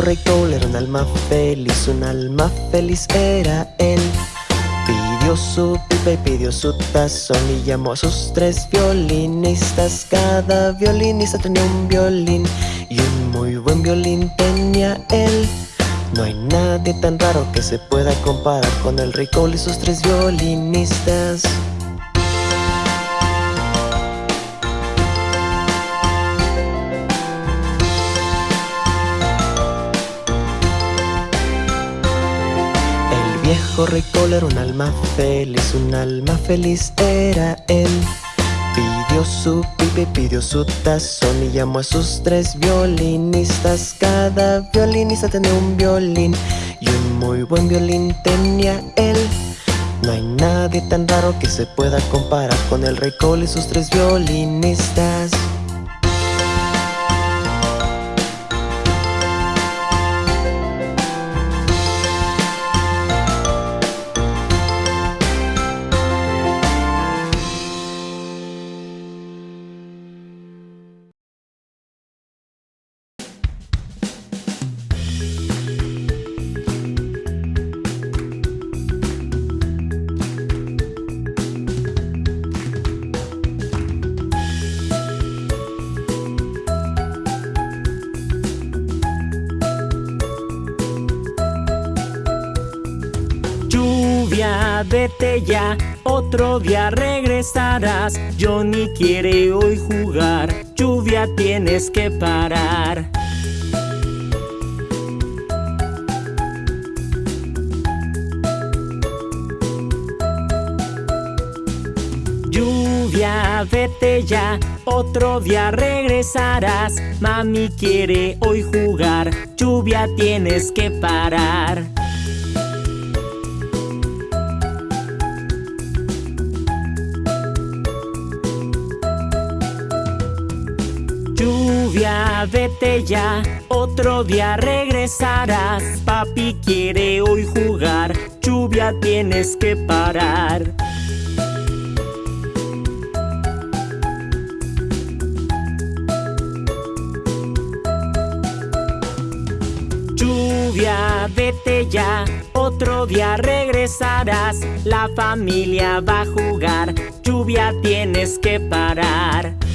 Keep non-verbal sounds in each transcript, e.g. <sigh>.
rey Cole era un alma feliz, un alma feliz era él. Pidió su pipa y pidió su tazón y llamó a sus tres violinistas. Cada violinista tenía un violín y un muy buen violín tenía él. No hay nadie tan raro que se pueda comparar con el rey Cole y sus tres violinistas. Viejo rey Cole era un alma feliz, un alma feliz era él. Pidió su pipa y pidió su tazón y llamó a sus tres violinistas. Cada violinista tenía un violín y un muy buen violín tenía él. No hay nadie tan raro que se pueda comparar con el rey Cole y sus tres violinistas. Regresarás. Johnny quiere hoy jugar, lluvia tienes que parar. Lluvia, vete ya, otro día regresarás. Mami quiere hoy jugar, lluvia tienes que parar. Vete ya, otro día regresarás. Papi quiere hoy jugar, lluvia tienes que parar. Lluvia, vete ya, otro día regresarás. La familia va a jugar, lluvia tienes que parar.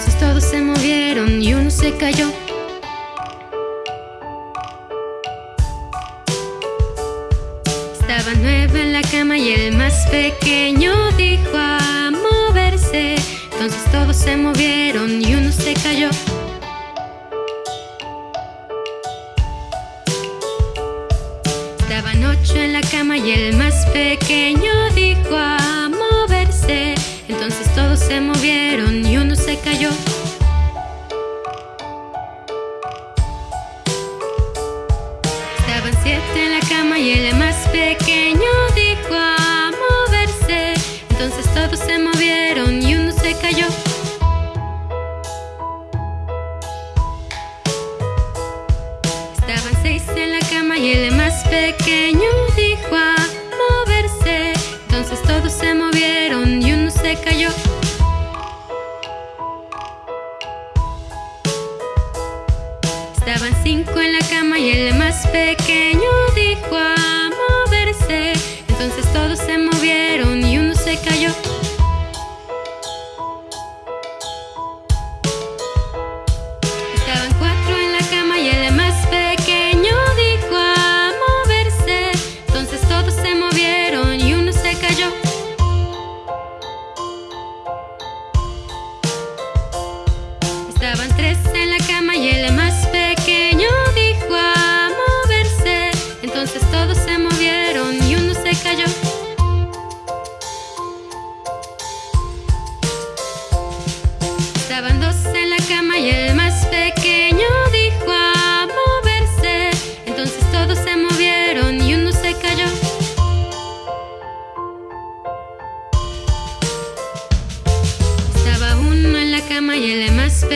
Entonces todos se movieron y uno se cayó. Estaba nueve en la cama y el más pequeño dijo a moverse. Entonces todos se movieron y uno se cayó. Estaban ocho en la cama y el más pequeño dijo a moverse. Entonces todos se movieron y uno se cayó. Estaban siete en la cama y el más pequeño dijo a moverse. Entonces todos se movieron y uno se cayó. Estaban seis en la cama y el más pequeño dijo a moverse. Entonces todos se movieron y uno se cayó. Pequeño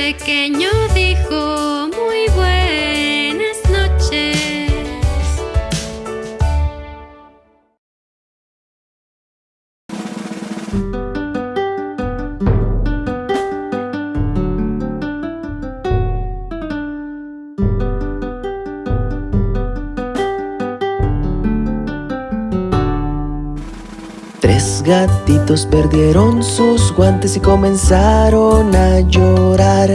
pequeño gatitos perdieron sus guantes y comenzaron a llorar.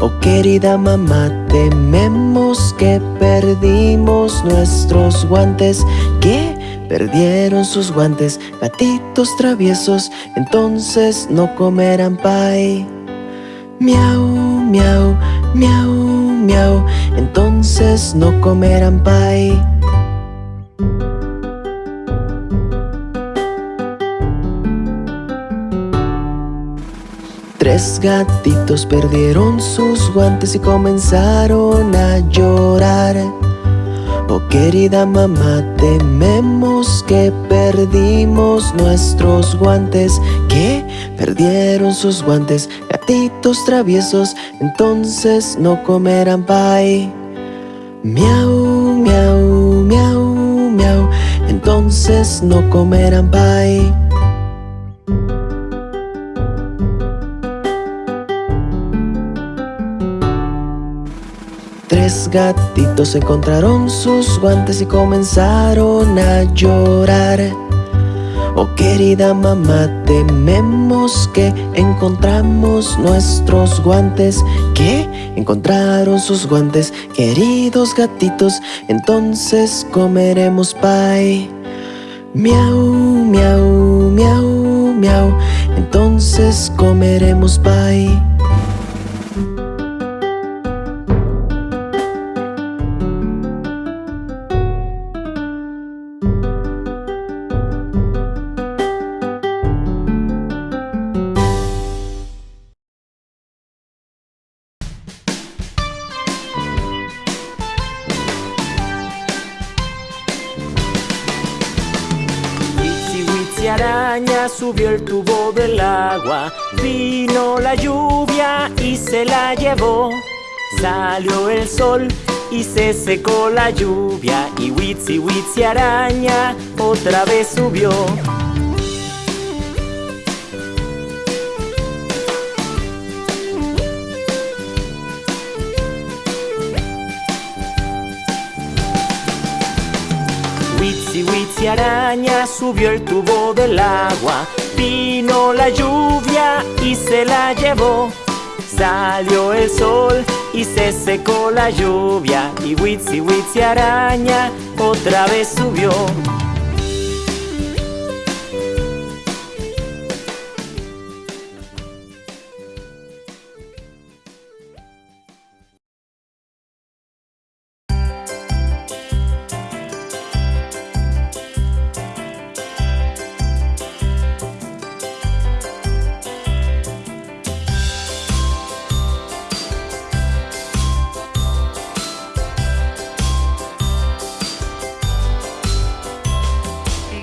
Oh querida mamá, tememos que perdimos nuestros guantes. Que perdieron sus guantes, gatitos traviesos, entonces no comerán pie. Miau, miau, miau, miau, entonces no comerán pie. Gatitos perdieron sus guantes y comenzaron a llorar. Oh querida mamá, tememos que perdimos nuestros guantes. Que perdieron sus guantes, gatitos traviesos, entonces no comerán pie. Miau, miau, miau, miau, entonces no comerán pie. Gatitos encontraron sus guantes y comenzaron a llorar. Oh querida mamá, tememos que encontramos nuestros guantes. Que encontraron sus guantes, queridos gatitos, entonces comeremos pie. Miau, miau, miau, miau, entonces comeremos pie. Vino la lluvia y se la llevó. Salió el sol y se secó la lluvia y Witsi Witsi araña otra vez subió. Araña, subió el tubo del agua. Vino la lluvia y se la llevó. Salió el sol y se secó la lluvia. Y Witsi Witsi araña otra vez subió.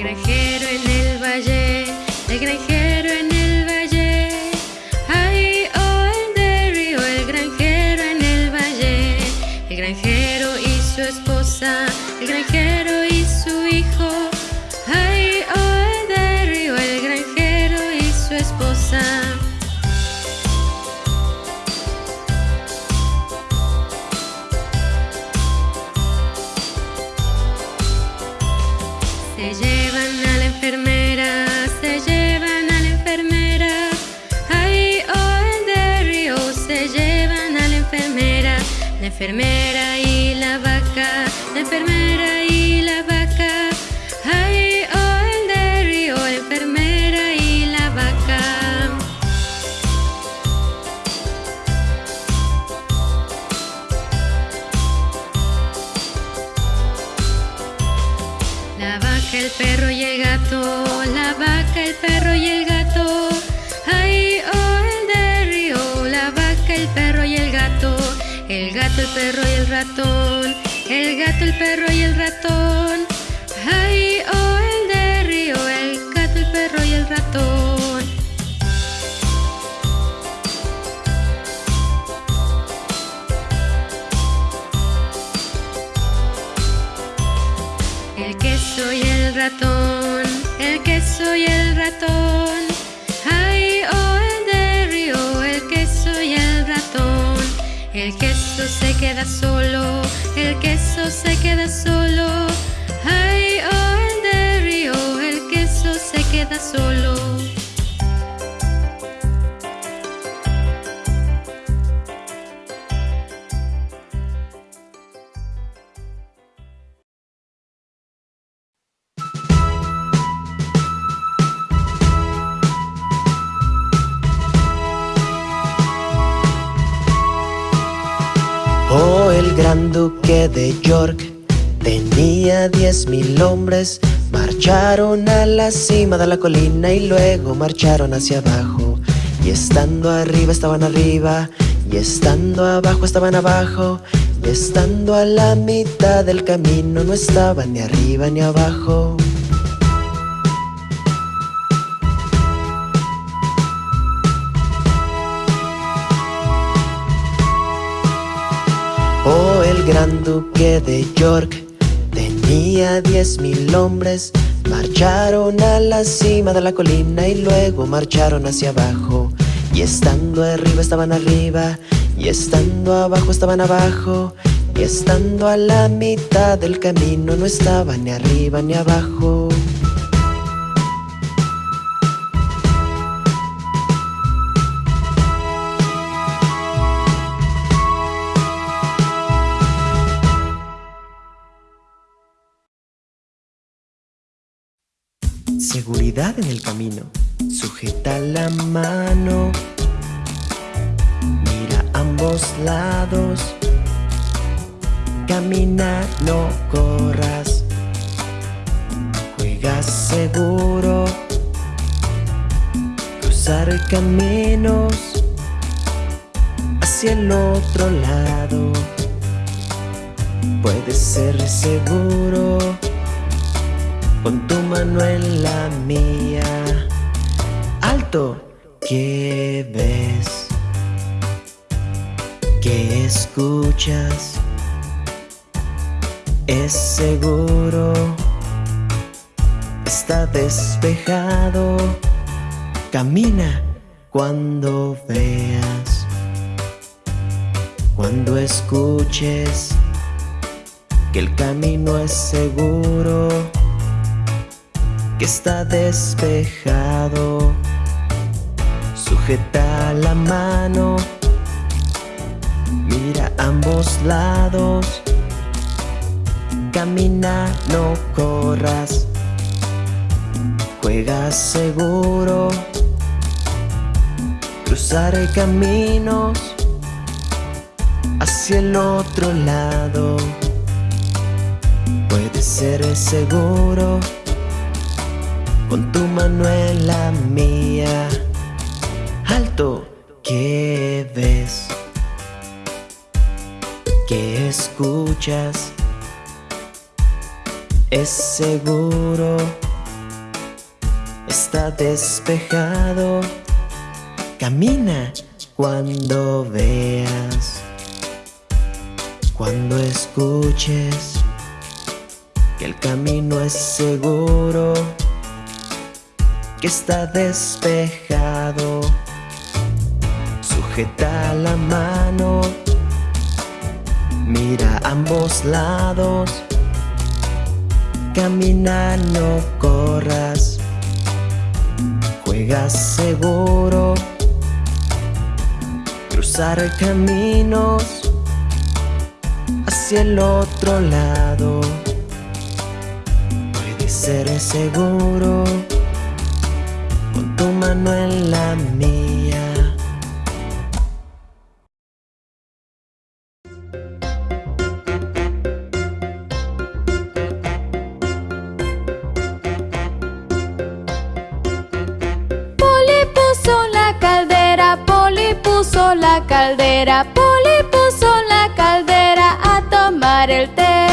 granjero en el valle, el granjero enfermera. perro y el ratón, el gato, el perro y el ratón. De York tenía diez mil hombres. Marcharon a la cima de la colina y luego marcharon hacia abajo. Y estando arriba estaban arriba, y estando abajo estaban abajo, y estando a la mitad del camino no estaban ni arriba ni abajo. Gran duque de York tenía diez mil hombres. Marcharon a la cima de la colina y luego marcharon hacia abajo. Y estando arriba estaban arriba, y estando abajo estaban abajo, y estando a la mitad del camino no estaban ni arriba ni abajo. Seguridad en el camino. Sujeta la mano. Mira ambos lados. Camina, no corras. Juega seguro. Cruzar caminos hacia el otro lado. Puede ser seguro con tu mano en la mía. Alto, ¿qué ves? ¿Qué escuchas? Es seguro, está despejado. Camina cuando veas, cuando escuches que el camino es seguro que está despejado. Sujeta la mano, mira ambos lados. Camina, no corras. Juega seguro. Cruzar caminos hacia el otro lado. Puede ser seguro con tu mano en la mía. Alto, ¿qué ves? ¿Qué escuchas? Es seguro, está despejado. Camina cuando veas, cuando escuches que el camino es seguro que está despejado. Sujeta la mano, mira ambos lados. Camina, no corras. Juega seguro. Cruzar caminos hacia el otro lado. Puede ser seguro tu mano en la mía. Poli puso la caldera, Poli puso la caldera, Poli puso la caldera a tomar el té.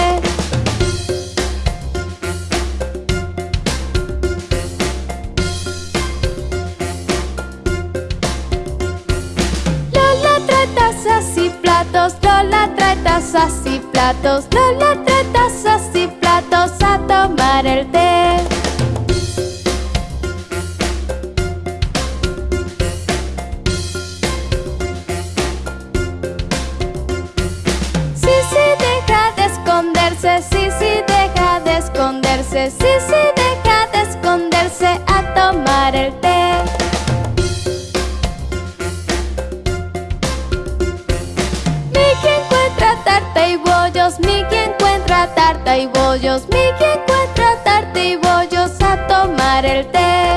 Platos, Lola trae tazas y platos a tomar el té. Sí, sí, deja de esconderse, sí, sí, deja de esconderse, sí, sí, deja de esconderse a tomar el té. Y bollos Miki encuentra tarta y bollos a tomar el té.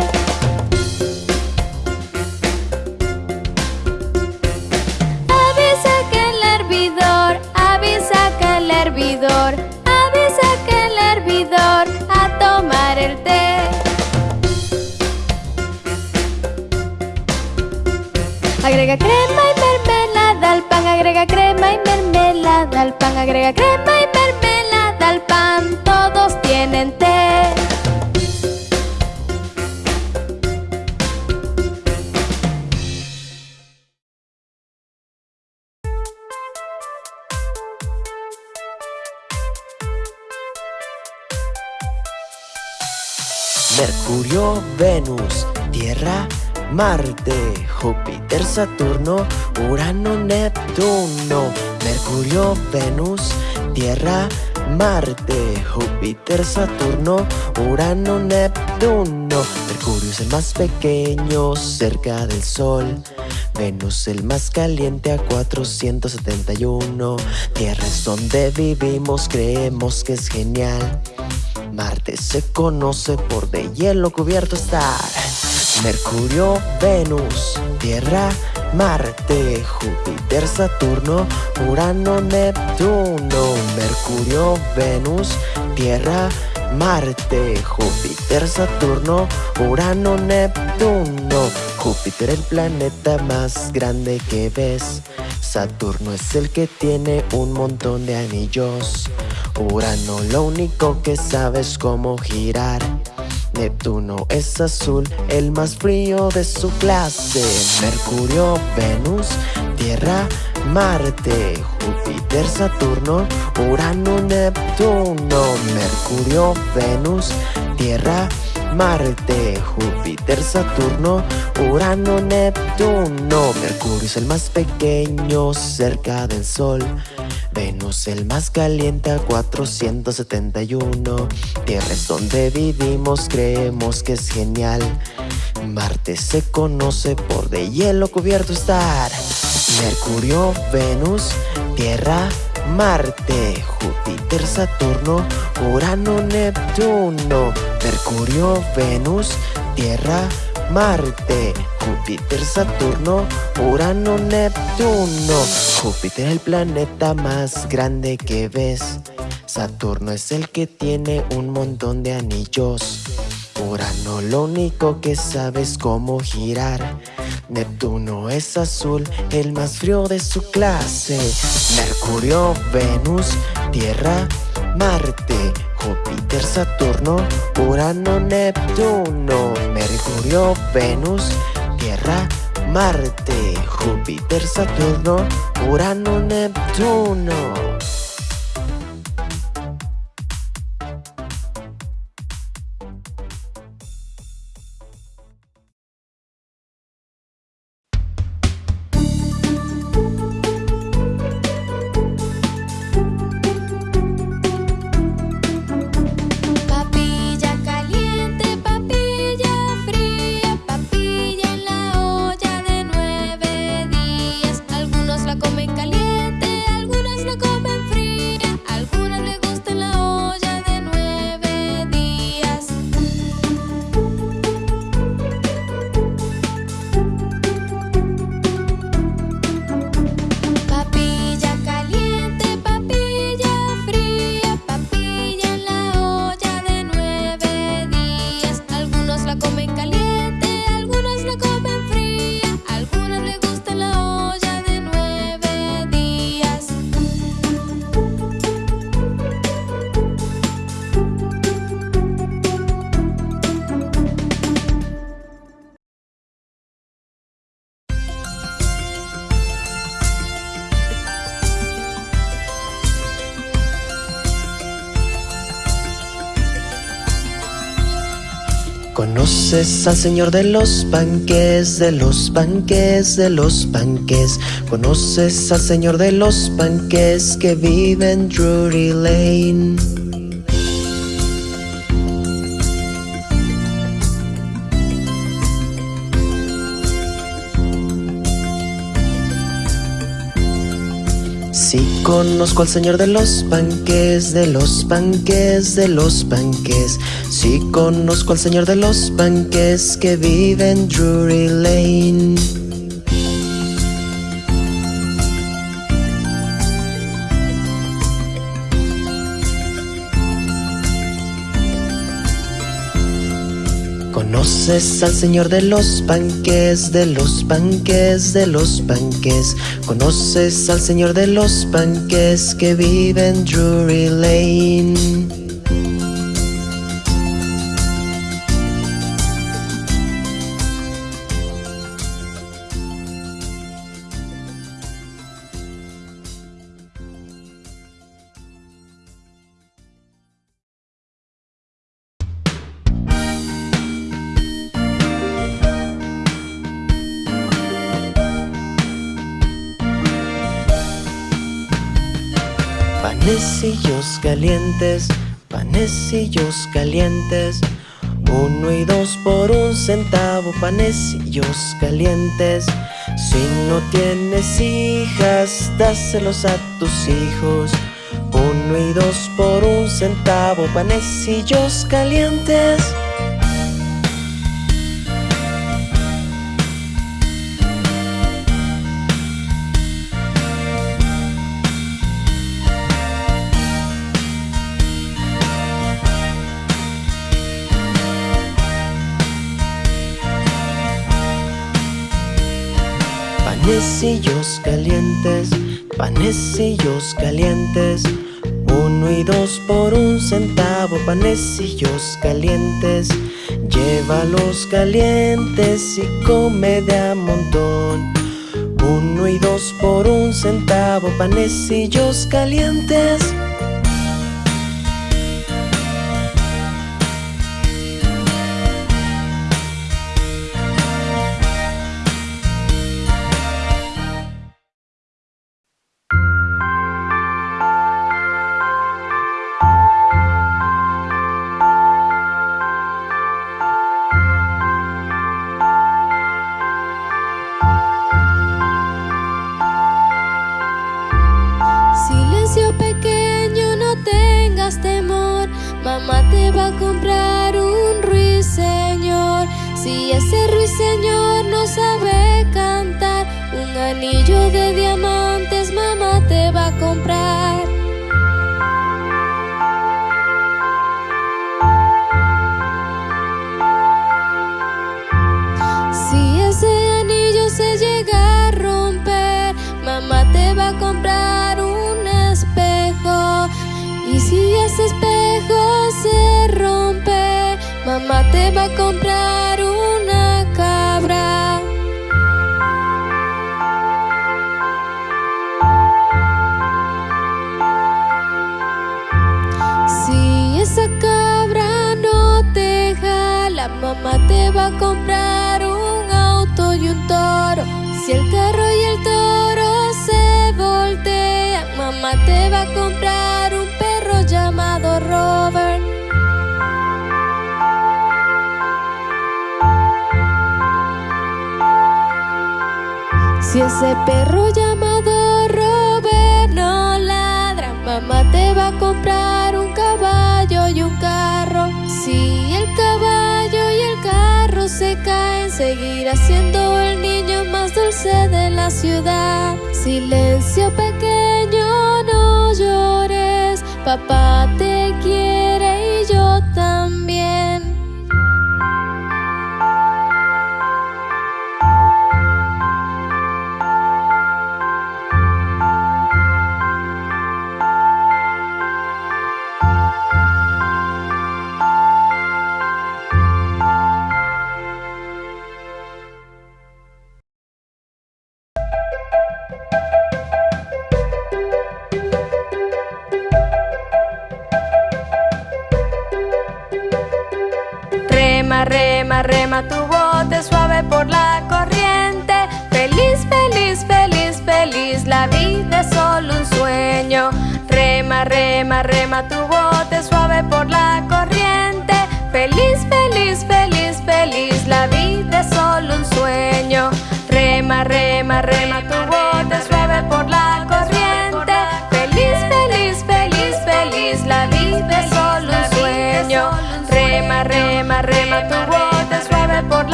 Avisa que el hervidor, avisa que el hervidor Avisa que el hervidor a tomar el té. Agrega crema y mermelada al pan, agrega crema y mermelada al pan, agrega crema y mermelada todos tienen té. Mercurio, Venus, Tierra, Marte, Júpiter, Saturno, Urano, Neptuno, Mercurio, Venus, Tierra, Júpiter, Saturno, Urano, Neptuno. Mercurio es el más pequeño cerca del Sol. Venus el más caliente a 471. Tierra es donde vivimos, creemos que es genial. Marte se conoce por de hielo cubierto estar. Mercurio, Venus, Tierra, Marte, Júpiter, Saturno, Urano, Neptuno, Mercurio, Venus, Tierra, Marte, Júpiter, Saturno, Urano, Neptuno. Júpiter el planeta más grande que ves. Saturno es el que tiene un montón de anillos. Urano lo único que sabe es cómo girar. Neptuno es azul, el más frío de su clase. Mercurio, Venus, Tierra, Marte, Júpiter, Saturno, Urano, Neptuno. Mercurio, Venus, Tierra, Marte, Júpiter, Saturno, Urano, Neptuno. Mercurio es el más pequeño cerca del Sol. Venus el más caliente a 471. Tierra es donde vivimos, creemos que es genial. Marte se conoce por de hielo cubierto estar. Mercurio, Venus, Tierra, Marte, Júpiter, Saturno, Urano, Neptuno. Mercurio, Venus, Tierra, Marte, Júpiter, Saturno, Urano, Neptuno. Júpiter el planeta más grande que ves. Saturno es el que tiene un montón de anillos. Urano lo único que sabe es cómo girar. Neptuno es azul, el más frío de su clase. Mercurio, Venus, Tierra, Marte, Júpiter, Saturno, Urano, Neptuno. Mercurio, Venus, Marte, Júpiter, Saturno, Urano, Neptuno. Conoces al señor de los panques, de los panques, de los panques. Conoces al señor de los panques que vive en Drury Lane. Sí conozco al señor de los panques, de los panques, de los panques. Sí conozco al señor de los panques que vive en Drury Lane. Conoces al señor de los panques, de los panques, de los panques. Conoces al señor de los panques que vive en Drury Lane. Panecillos calientes. Uno y dos por un centavo, panecillos calientes. Si no tienes hijas, dáselos a tus hijos. Uno y dos por un centavo, panecillos calientes. Panecillos calientes, panecillos calientes. Uno y dos por un centavo, panecillos calientes. Llévalos calientes y come de a montón. Uno y dos por un centavo, panecillos calientes. Esa cabra no te jala, mamá te va a comprar un auto y un toro. Si el carro y el toro se voltean, mamá te va a comprar un perro llamado Robert. Si ese perro seguirá siendo el niño más dulce de la ciudad. Silencio pequeño, no llores, papá te quiere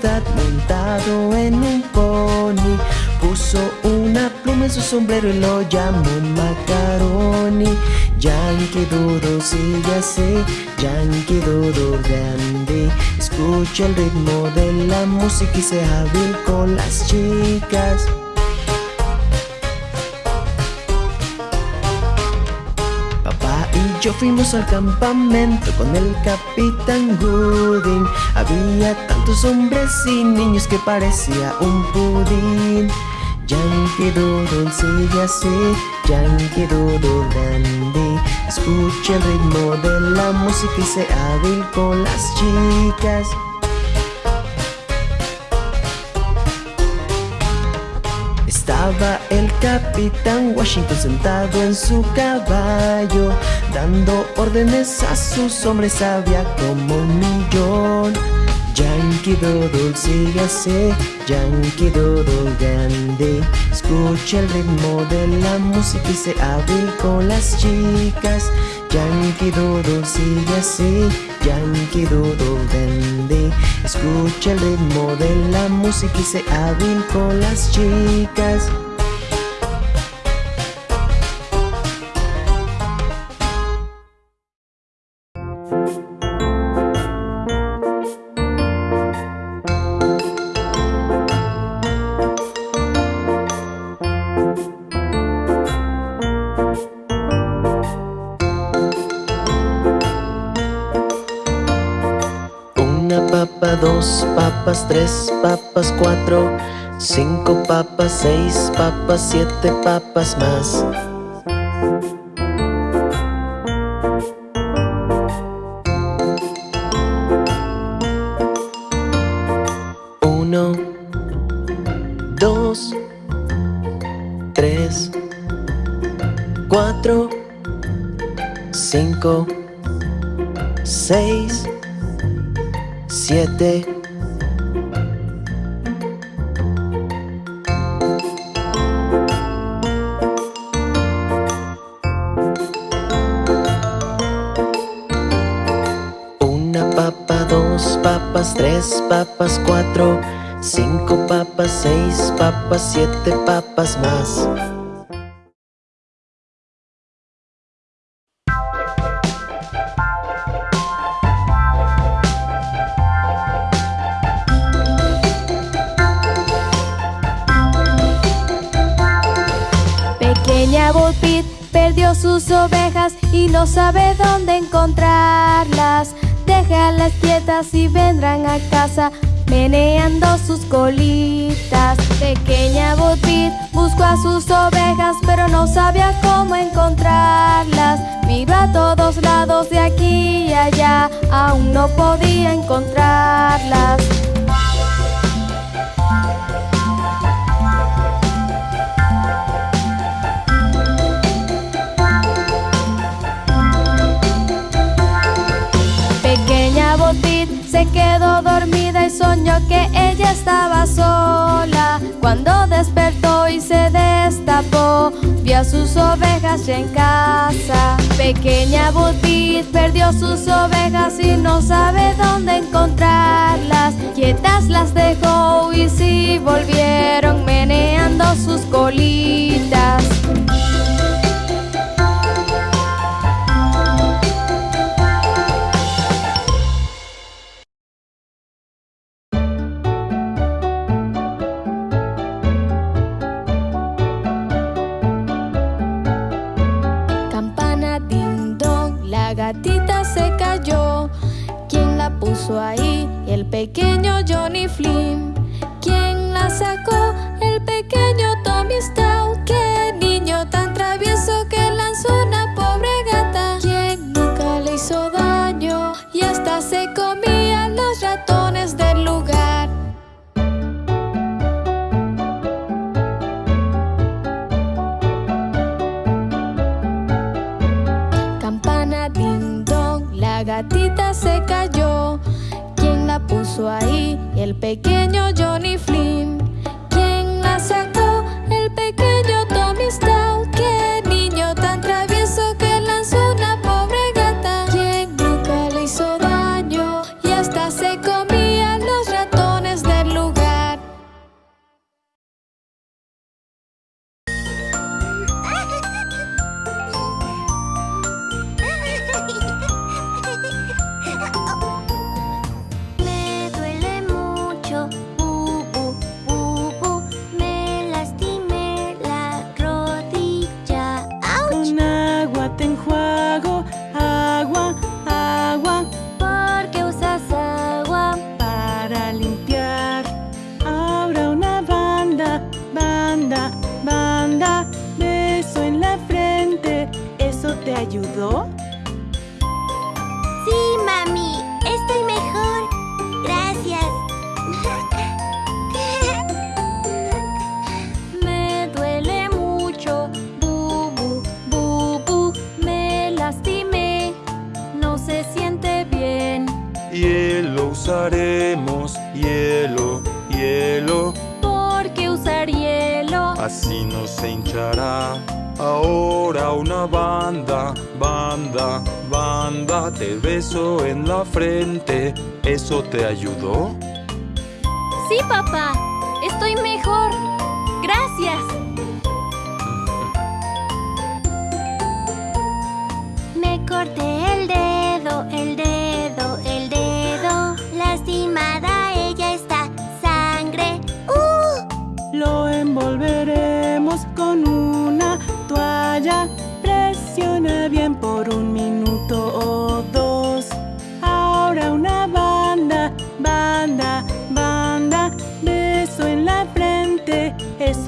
ciudad montado en un pony. Puso una pluma en su sombrero y lo llamó Macaroni. Yankee Doodle sigue así, Yankee Doodle grande. Escucha el ritmo de la música y sea hábil con las chicas. Papá y yo fuimos al campamento con el capitán Gooding. Había tantos hombres y niños que parecía un pudín. Yankee Doodle sigue así, Yankee Doodle grande. Escucha el ritmo de la música y sea hábil con las chicas. Estaba el capitán Washington sentado en su caballo, dando órdenes a sus hombres, había como un millón. Yankee Doodle sígase, Yankee Doodle grande. Escucha el ritmo de la música y se hábil con las chicas. Yankee Doodle sigue así, Yankee Doodle grande. Escucha el ritmo de la música y se hábil con las chicas tres papas, cuatro, cinco papas, seis papas, siete papas más. Uno, dos, tres, cuatro, cinco, seis, siete tres papas, cuatro Cinco papas, seis papas, siete papas más sus ovejas y no sabe dónde encontrarlas. Déjalas quietas y vendrán a casa meneando sus colitas. Pequeña Botit buscó a sus ovejas, pero no sabía cómo encontrarlas. Miró a todos lados de aquí y allá, aún no podía encontrarlas. Se quedó dormida y soñó que ella estaba sola. Cuando despertó y se destapó, vio a sus ovejas ya en casa. Pequeña Butit perdió sus ovejas y no sabe dónde encontrarlas. Quietas las dejó y sí volvieron meneando sus colitas. Ahí el pequeño ¿Eso te ayudó? Sí, papá. Estoy mejor. Gracias. Me corté el dedo, el dedo, el dedo. Lastimada ella está. Sangre. ¡Uh! Lo envolveremos con una toalla. Presiona bien por un minuto o dos.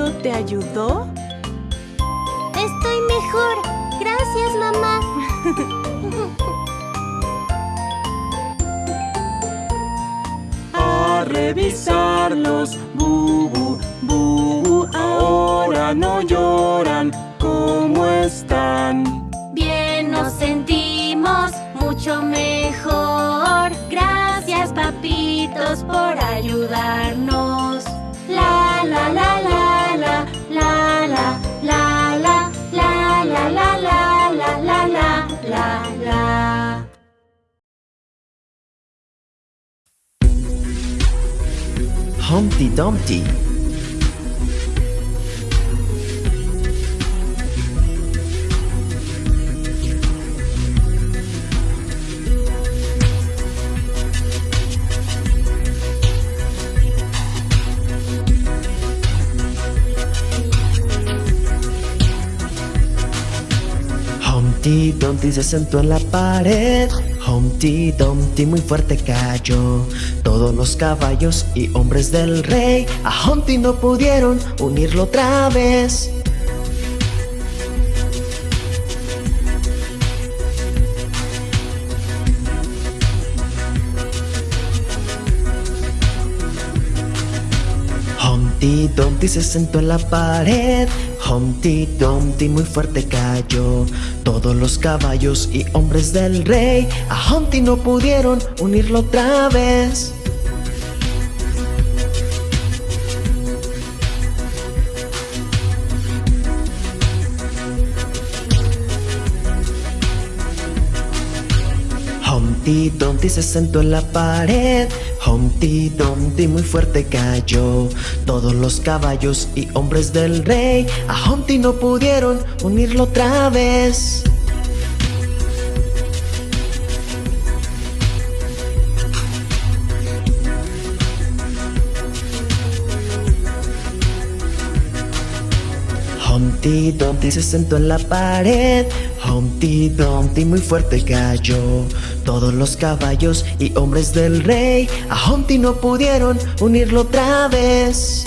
¿Eso te ayudó? Estoy mejor. Gracias, mamá. <laughs> A revisarlos, bubu, bubu. Ahora no lloran. ¿Cómo están? Bien nos sentimos mucho mejor. Gracias papitos por ayudarnos. Humpty Dumpty. Humpty Dumpty se sentó en la pared. Humpty Dumpty muy fuerte cayó. Todos los caballos y hombres del rey a Humpty no pudieron unirlo otra vez. Humpty Dumpty se sentó en la pared. Humpty Dumpty muy fuerte cayó. Todos los caballos y hombres del rey a Humpty no pudieron unirlo otra vez. Humpty Dumpty se sentó en la pared. Humpty Dumpty muy fuerte cayó. Todos los caballos y hombres del rey a Humpty no pudieron unirlo otra vez. Humpty Dumpty se sentó en la pared. Humpty Dumpty muy fuerte cayó. Todos los caballos y hombres del rey a Humpty no pudieron unirlo otra vez.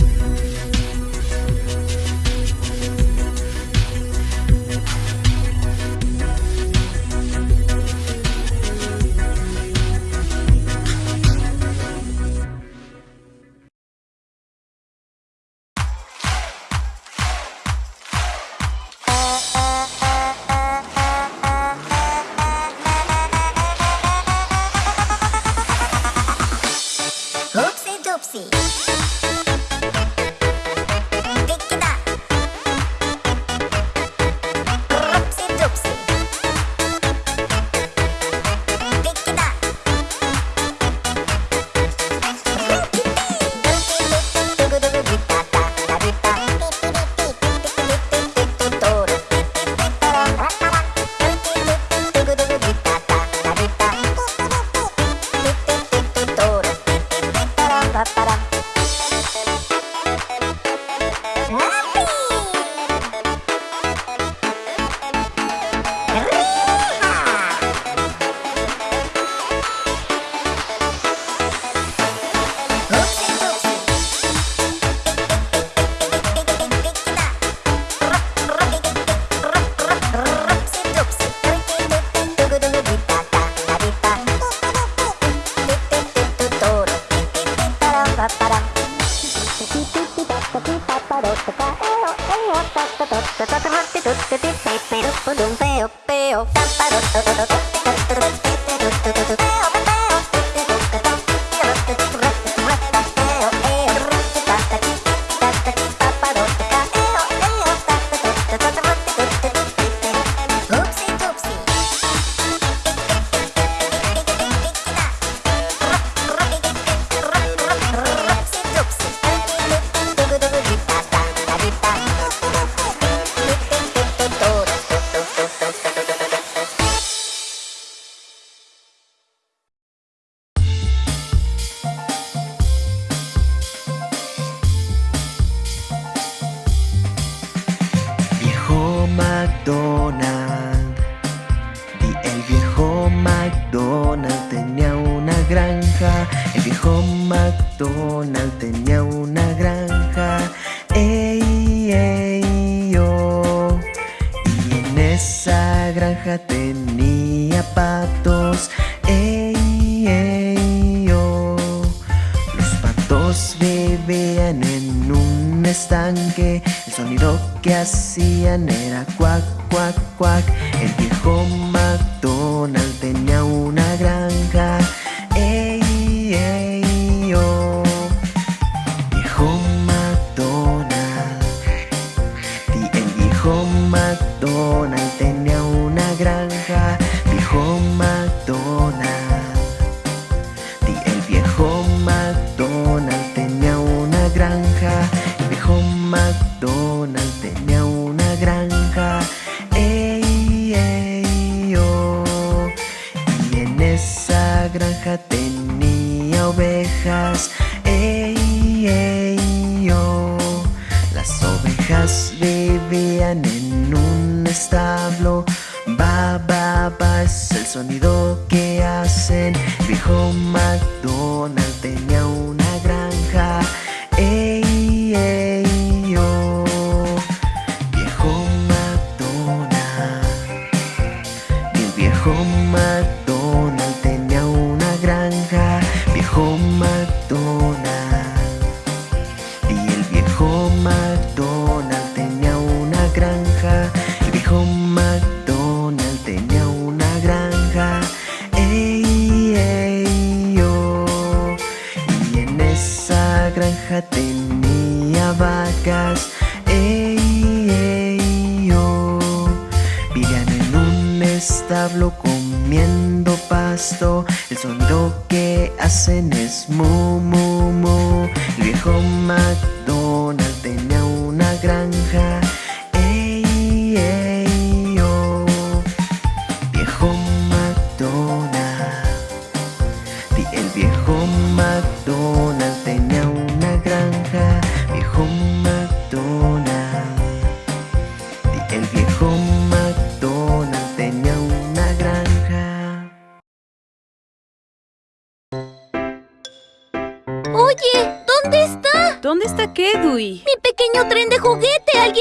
tenía patos, ey, ey, oh. Los patos vivían en un estanque, el sonido que hacían era cuac, cuac, cuac. El viejo McDonald tenía una granja. McDonald tenía una granja.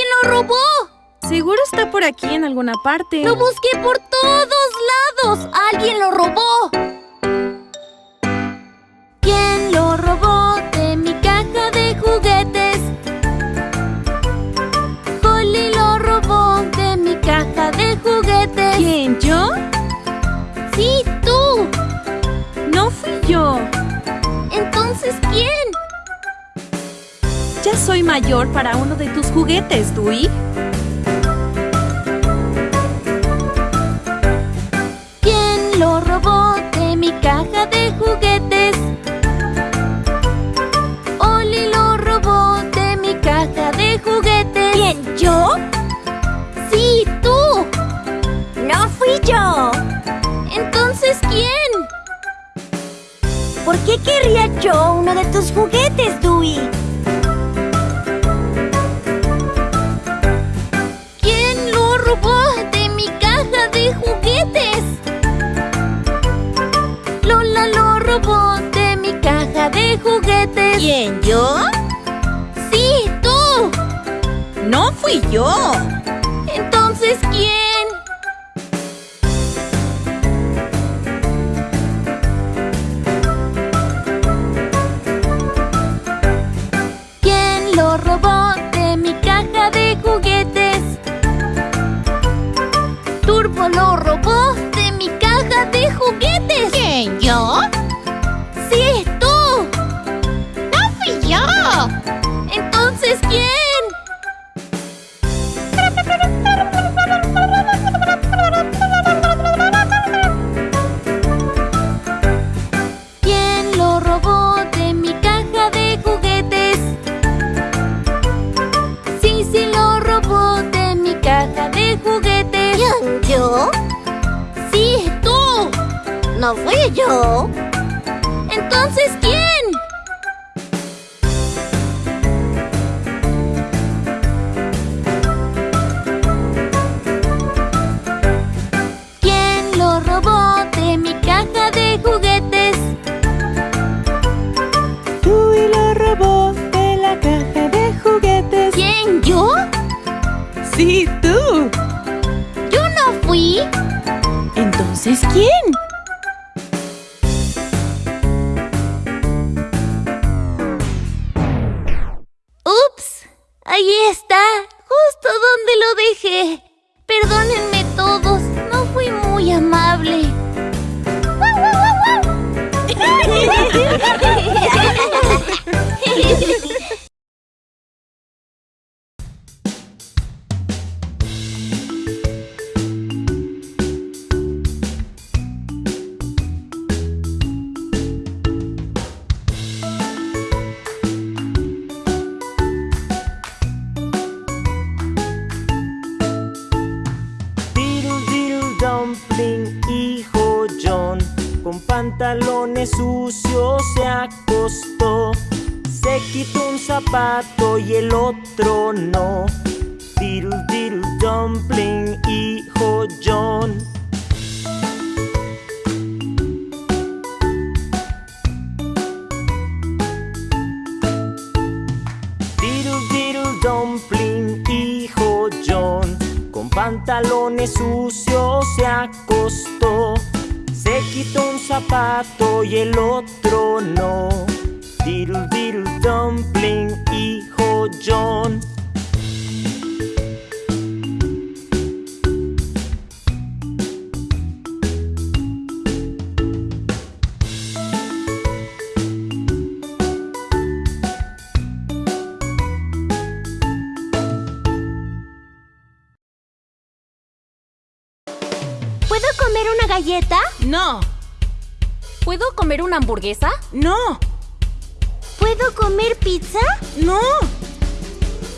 ¡Alguien lo robó! Seguro está por aquí en alguna parte. ¡Lo busqué por todos lados! ¡Alguien lo robó! soy mayor para uno de tus juguetes, Dewey. ¿Quién lo robó de mi caja de juguetes? Oli lo robó de mi caja de juguetes. ¿Quién, yo? Sí, tú. No fui yo. Entonces, ¿quién? ¿Por qué querría yo uno de tus juguetes, Dewey? ¿Quién, yo? ¡Sí, tú! ¡No fui yo! Dumpling, hijo John, con pantalones sucios se acostó. Se quitó un zapato y el otro no. Diddle diddle dumpling, hijo John. Pantalones sucios se acostó. Se quitó un zapato y el otro no. Diddle diddle dumpling, hijo John. No, ¿Puedo comer una hamburguesa? no, ¿Puedo comer pizza? no,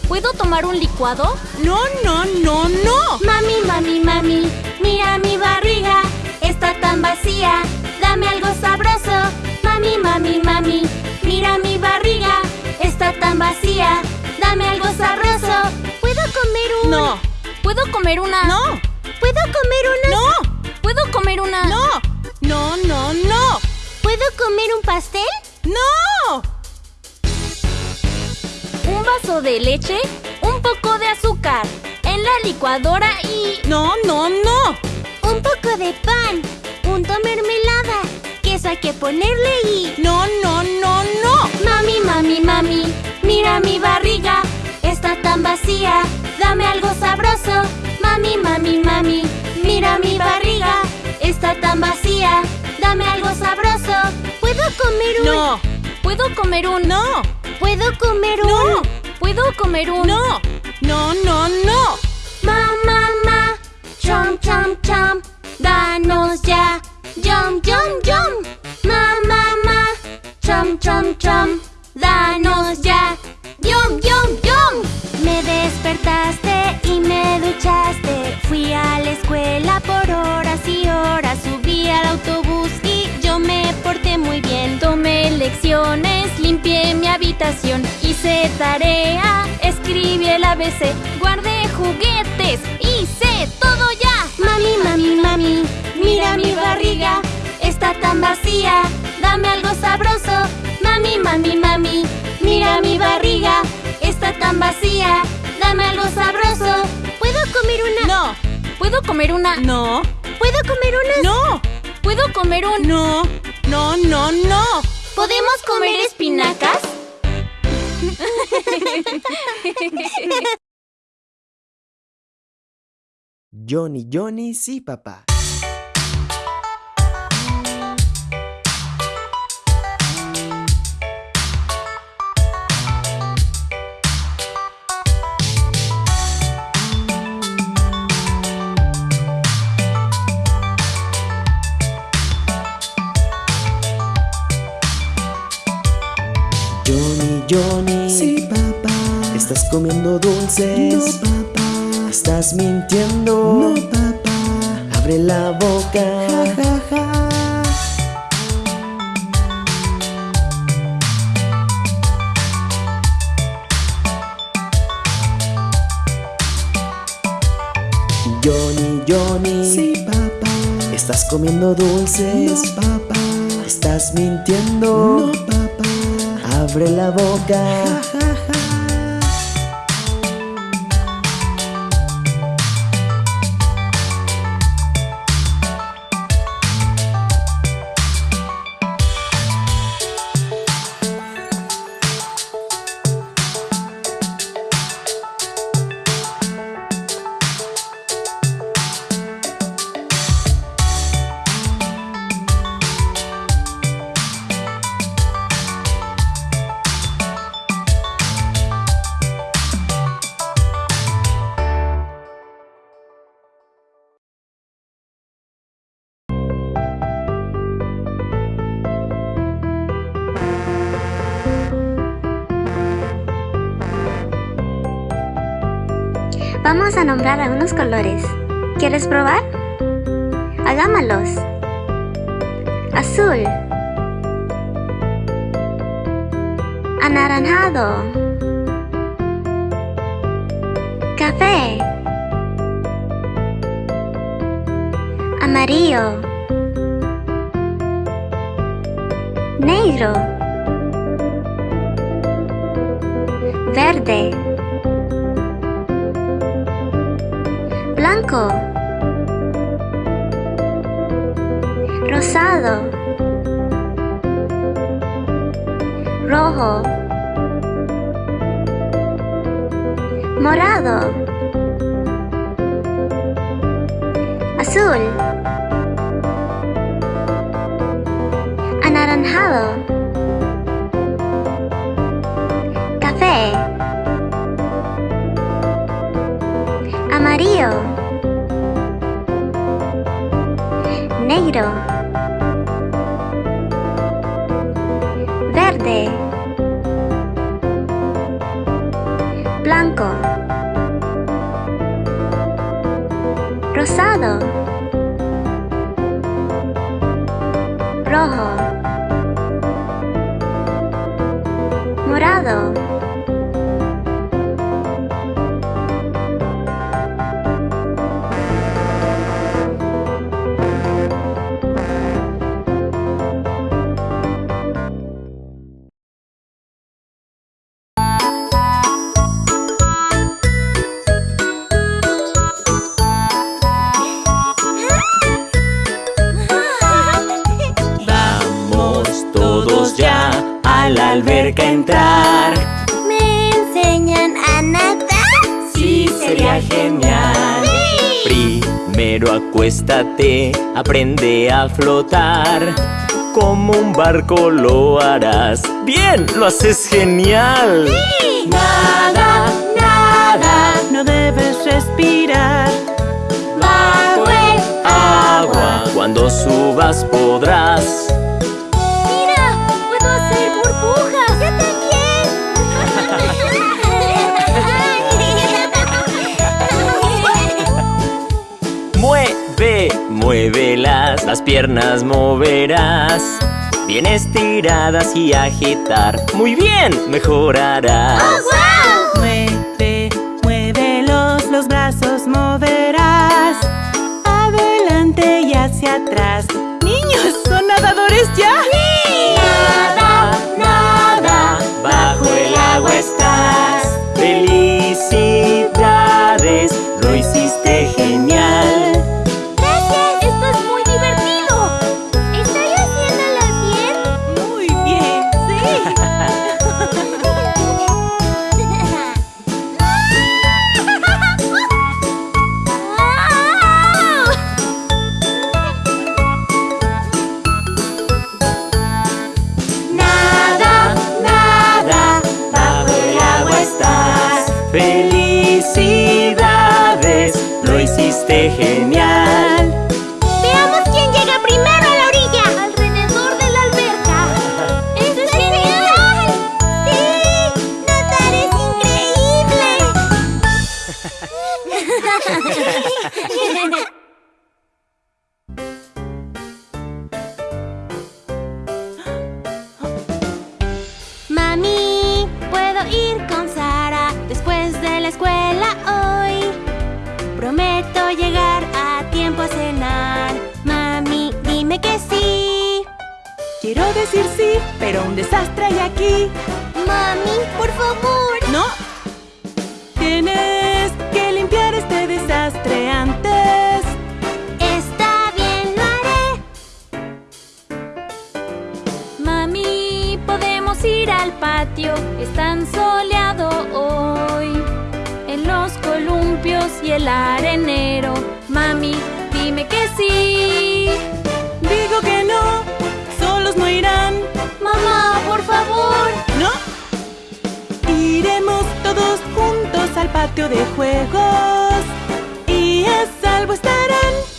¿Puedo tomar un licuado? no, no, no, no. Mami, mami, mami, mira mi barriga, está tan vacía, dame algo sabroso. Mami, mami, mami, mira mi barriga, está tan vacía, dame algo sabroso. ¿Puedo comer un... No, ¿Puedo comer una? no, ¿Puedo comer una... no, ¿Puedo comer una? no, no, no, no, ¿Puedo comer un pastel? no. ¿Un vaso de leche? ¿Un poco de azúcar? En la licuadora y... No, no, no. Un poco de pan, punto mermelada, queso hay que ponerle y... No, no, no, no. Mami, mami, mami, mira mi barriga, está tan vacía, dame algo sabroso. Mami, mami, mami, mira mi barriga, está tan vacía, dame algo sabroso. ¿Puedo comer un... No, ¿Puedo comer un... No. ¿Puedo comer un... no, ¿Puedo comer un... no, no, no, no. Ma, ma, ma, chom, chom, chom, danos ya, yum, yum, yum. Ma, ma, ma, chom, chom, chom, danos ya, yum, yum, yum. Despertaste y me duchaste, fui a la escuela por horas y horas, subí al autobús y yo me porté muy bien. Tomé lecciones, limpié mi habitación, hice tarea, escribí el ABC, guardé juguetes, hice todo ya. Mami, mami, mami, mira mi barriga, está tan vacía, dame algo sabroso. Mami, mami, mami, mira mi barriga, está tan vacía, dame algo sabroso. ¿Puedo comer una? No, ¿Puedo comer una? no, ¿Puedo comer una? no, ¿Puedo comer un... no, no, no, no. ¿Podemos comer espinacas? <laughs> Johnny, Johnny, sí, papá. Johnny. Sí, papá. ¿Estás comiendo dulces? No, papá. ¿Estás mintiendo? No, papá. Abre la boca. Ja, ja, ja. Johnny, Johnny. Sí, papá. ¿Estás comiendo dulces? No, papá. ¿Estás mintiendo? No, papá. Abre la boca. <laughs> morado, azul, anaranjado, café, amarillo, negro. rojo, morado. aprende a flotar. Como un barco lo harás. ¡Bien! ¡Lo haces genial! ¡Sí! Nada, nada, no debes respirar. Bajo el agua, cuando subas podrás Muévelas, las piernas moverás. Bien estiradas y agitar. Muy bien, mejorarás. Oh. El arenero. Mami, dime que sí. Digo que no, solos no irán. Mamá, por favor. No. Iremos todos juntos al patio de juegos. Y a salvo estarán.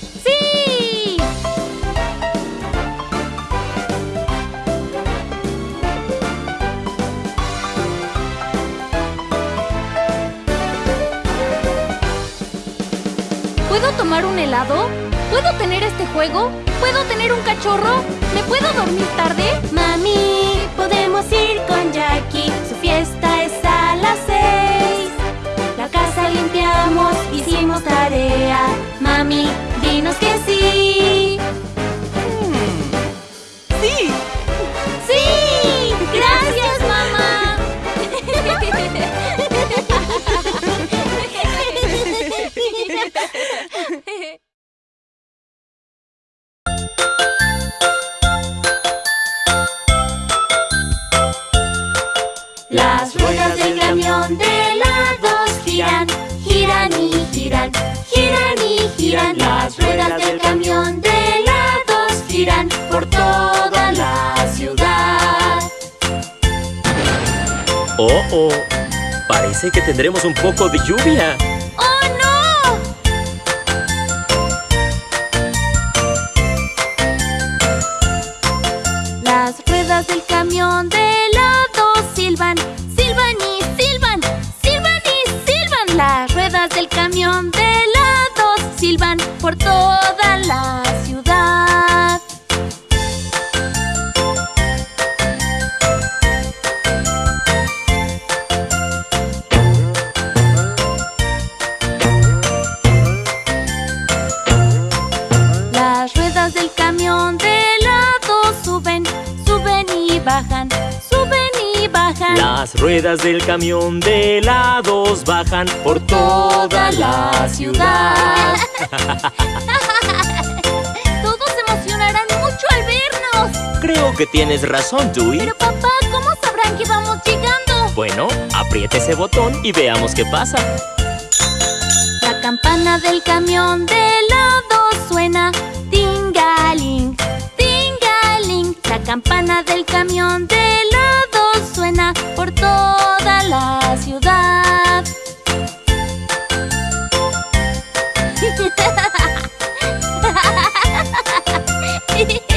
Tomar un helado? ¿Puedo tener este juego? ¿Puedo tener un cachorro? ¿Me puedo dormir tarde? Mami, podemos ir con Jackie. Su fiesta es a las seis. La casa limpiamos, hicimos tarea. Mami, dinos que. ¡Sí! Parece que tendremos un poco de lluvia. Ruedas del camión de helados bajan por toda la ciudad. <laughs> Todos se emocionarán mucho al vernos. Creo que tienes razón, Dewey. Pero papá, ¿cómo sabrán que vamos llegando? Bueno, apriete ese botón y veamos qué pasa. La campana del camión de helado suena tingaling, tingaling. La campana del camión de helado suena por toda la ciudad. <laughs>